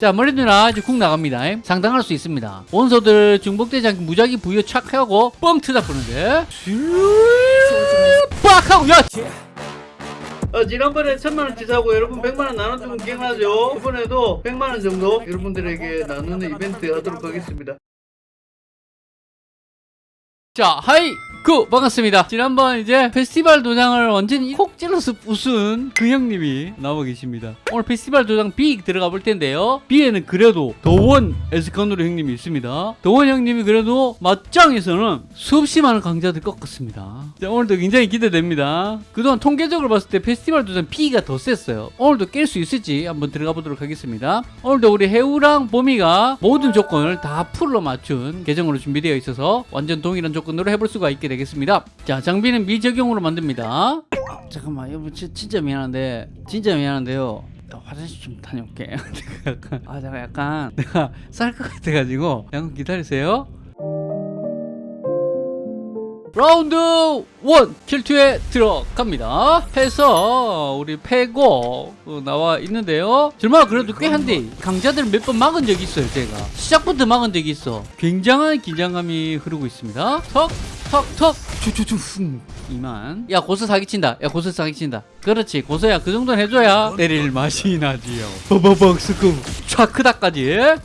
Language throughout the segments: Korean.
자 머리 누나 이제 국 나갑니다. 상당할 수 있습니다. 원소들 않게 무작위 부여 착 하고 뻥 트다 뿌는데. 빡 하고 야! 어, 지난번에 천만원 치 사고 여러분 백만원 나눠주면 기억나죠? 이번에도 백만원 정도 여러분들에게 나누는 이벤트 하도록 하겠습니다 자, 하이! 구! 반갑습니다. 지난번 이제 페스티벌 도장을 완전히 콕 찔러서 부순 그 형님이 나와 계십니다. 오늘 페스티벌 도장 B 들어가 볼 텐데요. B에는 그래도 도원 에스컨으로 형님이 있습니다. 도원 형님이 그래도 맞짱에서는 수없이 많은 강자들 꺾었습니다. 자, 오늘도 굉장히 기대됩니다. 그동안 통계적으로 봤을 때 페스티벌 도장 B가 더 셌어요. 오늘도 깰 수 있을지 한번 들어가 보도록 하겠습니다. 오늘도 우리 해우랑 보미가 모든 조건을 다 풀로 맞춘 계정으로 준비되어 있어서 완전 동일한 조건 으로 해볼 수가 있게 되겠습니다. 자, 장비는 미적용으로 만듭니다. 아, 잠깐만, 여러분 진- 진짜 미안한데, 진짜 미안한데요. 나 화장실 좀 다녀올게. 내가 약간, 아, 내가 약간, 내가 쌀 것 같아가지고, 잠깐 기다리세요. 라운드 1 킬투에 들어갑니다. 해서 우리 패고 어, 나와 있는데요. 정말 그래도 꽤 한데 강자들 몇번 막은 적이 있어요 제가. 시작부터 막은 적이 있어. 굉장한 긴장감이 흐르고 있습니다. 턱 턱턱! 추추추 흠. 이만. 야 고서 사기친다. 야 고서 사기친다. 그렇지 고서야. 그 정도는 해줘야. 때릴 맛이 나지요. 버버벅 스쿠 촥크다까지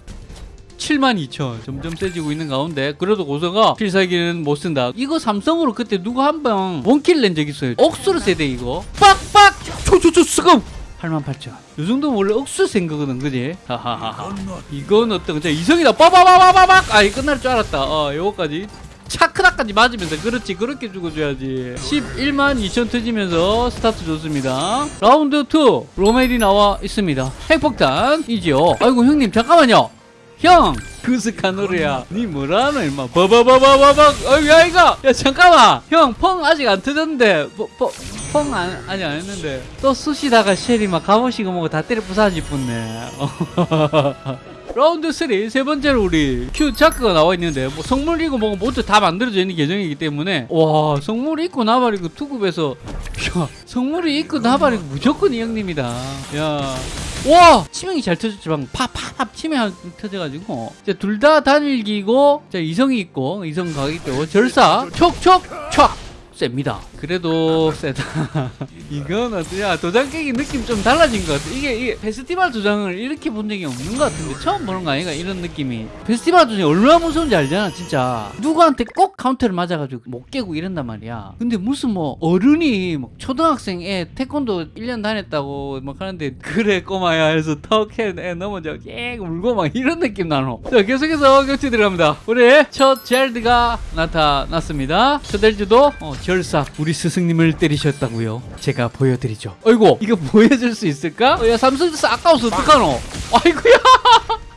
72,000 점점 세지고 있는 가운데 그래도 고서가 필살기는 못 쓴다 이거 삼성으로 그때 누가 한방 원킬 낸 적 있어요 억수로 세대 이거 빡빡 초초초 스금 88,000. 이 정도면 원래 억수 센 거거든, 그지? 하하하. 이건 어떤, 자, 이성이다. 빠바바바바박! 아, 이 끝날 줄 알았다. 어, 요거까지. 차크다까지 맞으면서 그렇지 그렇게 죽어줘야지 11만 2천 터지면서 스타트 좋습니다 라운드 2 로멜이 나와 있습니다 핵폭탄이지요 아이고 형님 잠깐만요 형 그스카 노래야. 니 뭐라노 임마. 버버버버버벅 어이 야 이거. 야 잠깐만. 형 펑 아직 안 터졌는데. 펑 안, 아직 안 했는데. 또 쑤시다가 쉘이 막 갑오시고 뭐고 다 때려 부사지 뿐네. 라운드 3 세 번째로 우리 큐 자크가 나와 있는데 뭐 성물이고 뭐고 모두 다 만들어져 있는 계정이기 때문에 와 성물이 있고 나발이고 투급에서 야 성물이 있고 나발이고 무조건 이 형님이다. 야 와! 치명이 잘 터졌지. 방금 팍팍 치명 한- 터져가지고. 둘 다 단일기고 자 이성이 있고 이성 가기 때문에 절사. 촉촉 촉 셉니다. 그래도 세다. 이건 어떠냐 도장 깨기 느낌 좀 달라진 것 같아. 이게, 이게 페스티벌 도장을 이렇게 본 적이 없는 것 같은데 처음 보는 거 아닌가? 이런 느낌이. 페스티벌 도장이 얼마나 무서운지 알잖아 진짜. 누구한테 꼭 카운터를 맞아가지고 못 깨고 이런단 말이야. 근데 무슨 뭐 어른이 막 초등학생 애 태권도 1년 다녔다고 막 하는데 그래 꼬마야 해서 턱해 애 넘어져 깨 울고 막 이런 느낌 나노. 자 계속해서 격투 들어갑니다. 우리 첫 젤드가 나타났습니다. 첫 젤드도 어, 절삭 우리 스승님을 때리셨다고요? 제가 보여드리죠. 어이구. 이거 보여줄 수 있을까? 어, 야 삼성전자 아까워서 어떡하노? 아이고야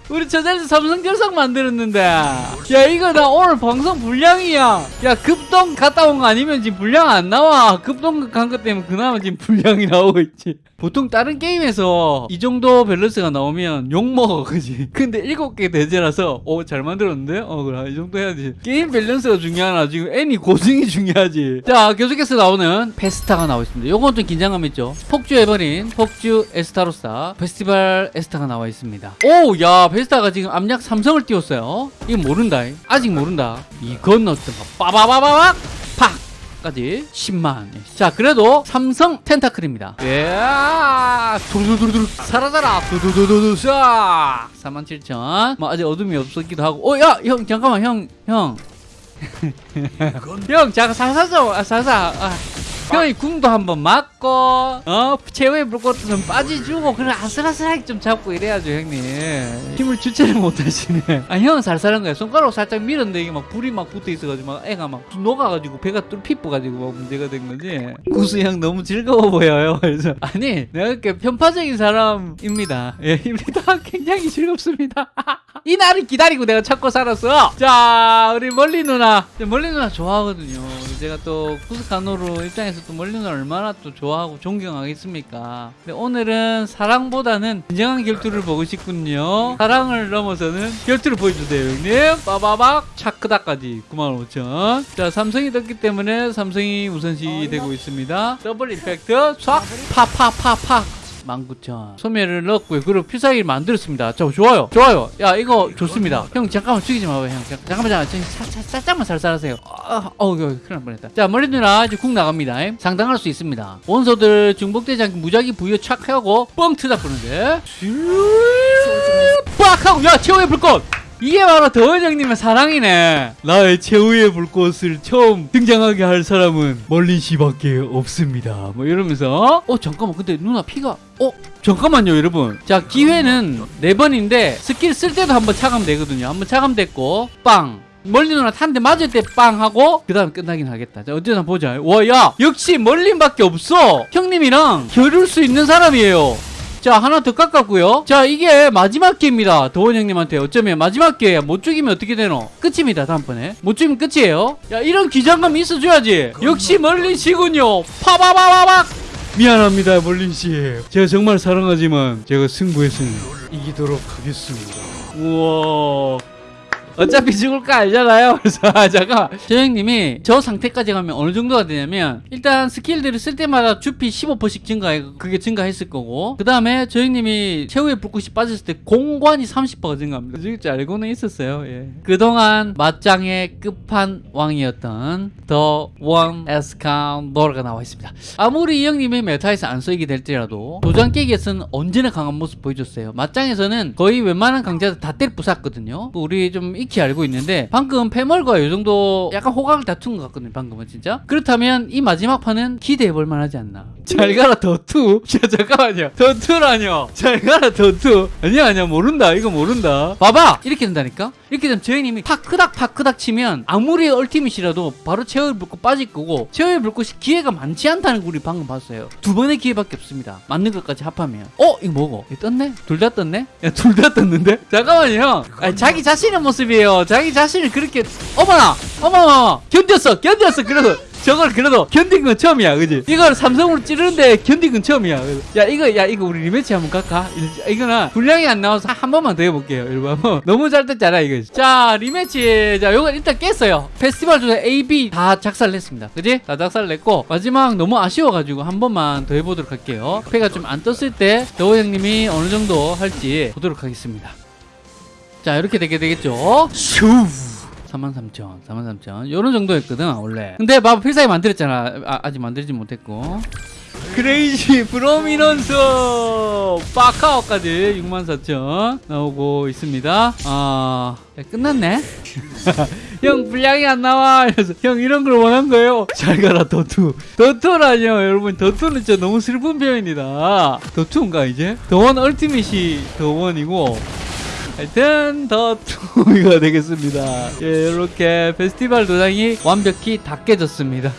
우리 저자리 삼성 결석 만들었는데. 야 이거 나 오늘 방송 분량이야. 야 급동 갔다 온 거 아니면 지금 분량 안 나와. 급동 간 것 때문에 그나마 지금 분량이 나오고 있지. 보통 다른 게임에서 이 정도 밸런스가 나오면 욕먹어 그지? 근데 일곱 개 대죄라서 오잘 만들었는데? 어 그래. 이 정도 해야지. 게임 밸런스가 중요하나? 지금 애니 고증이 중요하지. 자 계속해서 나오는 페스타가 나와 있습니다. 요건 좀 긴장감 있죠? 폭주 에버린 폭주 에스타로사 페스티벌 에스타가 나와 있습니다. 오야 페스타가 지금 암약 삼성을 띄웠어요. 이거 모른다. 아직 모른다. 이건 어떤 거 빠바바바박 팍 까지 10만. 자 그래도 삼성 텐타클입니다. 예. 두두두두 사라져라. 두두두두두. 싹47,000뭐 아직 어둠이 없었기도 하고. 어야형 잠깐만. 형형. 형 잠깐 살살 좀 아, 살살 아. 형이 궁도 한번 맞고 어? 최후의 좀 빠지주고 그래 아슬아슬하게 좀 잡고 이래야죠 형님. 힘을 주체를 못하시네. 아 형은 살살한 거야. 손가락 살짝 밀었는데 이게 막 불이 막 붙어 있어가지고 막 애가 막 녹아가지고 배가 뚫 피부가지고 막 문제가 된 거지. 구수 형 너무 즐거워 보여요. 그래서 아니 내가 이렇게 편파적인 사람입니다. 예 입니다. 굉장히 즐겁습니다 이 날을 기다리고 내가 찾고 살았어. 자 우리 멀린 누나. 멀린 누나 좋아하거든요. 제가 또 쿠스카노루 입장에서 또 멀린 누나 얼마나 또 좋아하고 존경하겠습니까? 근데 오늘은 사랑보다는 진정한 결투를 보고 싶군요. 사랑을 넘어서는 결투를 보여주세요 형님. 빠바박. 차크다까지 95,000. 자 삼성이 떴기 때문에 삼성이 우선시 되고 있습니다. double impact. 촥. 파파파파 19,000 소매를 넣었고요 그리고 필살기를 만들었습니다. 자 좋아요. 좋아요. 야 이거 좋습니다. 형 잠깐만 죽이지 마봐요 형. 잠- 잠깐만 잠깐만. 살짝만 살살하세요. 아, 어우 큰일 날 뻔했다. 자 머리 누나 이제 국 나갑니다. 상당할 수 있습니다. 원소들 중복되지 무작위 부여 착 하고 뻥 트다 보는데. 빡! 하고 야 최후의 불꽃 이게 바로 더원 형님의 사랑이네. 나의 최후의 불꽃을 처음 등장하게 할 사람은 멀린 씨밖에 없습니다. 뭐 이러면서 어? 잠깐만. 근데 누나 피가 어? 잠깐만요 여러분. 자 기회는 네 번인데 스킬 쓸 때도 한번 차감되거든요. 한번 차감됐고 빵. 멀리 누나 탄데 맞을 때 빵 하고 그 다음 끝나긴 하겠다. 자 어쨌든 보자. 와 야 역시 멀린밖에 없어. 형님이랑 겨룰 수 있는 사람이에요 자 하나 더 깎았고요. 자 이게 마지막 기회입니다 도원 형님한테 어쩌면 마지막 기회야 못 죽이면 어떻게 되노? 끝입니다 다음번에. 못 죽이면 끝이에요. 야 이런 기장감 있어줘야지. 역시 멀린 씨군요. 파바바바박! 미안합니다 멀린 씨 제가 정말 사랑하지만 제가 승부에서는 이기도록 하겠습니다. 우와 어차피 죽을 거 알잖아요. 그래서 아, 잠깐 저 상태까지 가면 어느 정도가 되냐면 일단 스킬들을 쓸 때마다 주피 15%씩 증가해 그게 증가했을 거고 그 다음에 저 형님이 최후의 불꽃이 빠졌을 때 공관이 30%가 증가합니다. 진짜 알고는 있었어요. 예. 그동안 맞짱의 끝판왕이었던 더 원 에스카운더가 나와 있습니다. 아무리 이 형님이 메타에서 안 쓰이게 될지라도 도장 깨기에서는 언제나 강한 모습 보여줬어요. 맞짱에서는 거의 웬만한 강자들 다 때려 부쉈거든요. 우리 좀 익히 알고 있는데 방금 패멀과 이 정도 약간 호각을 다툰 것 같거든요. 방금은 진짜. 그렇다면 이 마지막 판은 기대해볼 만하지 않나. 잘 가라 더투. 야 잠깐만요. 더투라뇨. 잘 가라 더투. 아니야 아니야 모른다. 이거 모른다. 봐봐 이렇게 된다니까. 이렇게 되면 저희님이 파크닥 파크닥 치면 아무리 얼티밋이라도 바로 체어를 불고 빠질 거고 체어를 불꽃이 기회가 많지 않다는 거 우리 방금 봤어요. 두 번의 기회밖에 없습니다. 맞는 것까지 합하면. 어 이거 뭐고? 이거 떴네? 둘 다 떴네? 야 둘 다 떴는데? 잠깐만요 형. 아니, 자기 자신의 모습이에요. 자기 자신을 그렇게 어머나 어머나 견뎠어 견뎠어 그래도 저걸 그래도 견딘 건 처음이야 그지? 이걸 삼성으로 찌르는데 견딘 건 처음이야. 야 이거 야 이거 우리 rematch 한번 갈까? 이- 이거는 분량이 안 나와서 한 번만 더 해볼게요 여러분 한번 너무 잘 됐잖아 이거. 자 rematch. 자 요거 일단 깼어요. 페스티벌 중에 A, B 다 작살을 냈습니다. 그지? 다 작살을 냈고 마지막 너무 아쉬워가지고 한 번만 더 해보도록 할게요. 패가 좀 안 떴을 때 더원 형님이 어느 정도 할지 보도록 하겠습니다. 자 이렇게 되게 되겠죠? 슈 43,000 43,000 요런 정도였거든 원래. 근데 봐봐 필살기 만들었잖아. 아, 직 만들지 못했고. crazy prominence 파카오까지 64,000 나오고 있습니다. 아 야, 끝났네? 형 분량이 안 나와. 그래서 형 이런 걸 원한 거예요. 잘 가라 The Two. The Two라뇨 여러분. The Two는 진짜 너무 슬픈 표현이다. The Two인가 이제? 더원 얼티밋이 더원이고 하여튼 더 투가 되겠습니다. 예, 이렇게 페스티벌 도장이 완벽히 다 깨졌습니다.